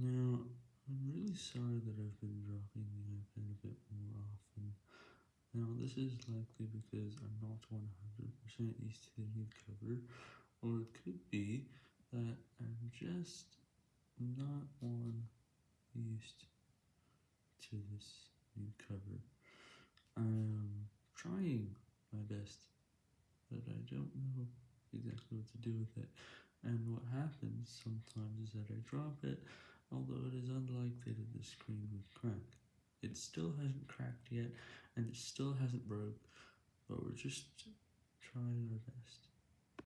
Now, I'm really sorry that I've been dropping the iPad a bit more often. Now, this is likely because I'm not 100% used to the new cover, or it could be that I'm just not one used to this new cover. I'm trying my best, but I don't know exactly what to do with it. And what happens sometimes is that I drop it, although it is unlikely that the screen would crack. It still hasn't cracked yet, and it still hasn't broke, but we're just trying our best.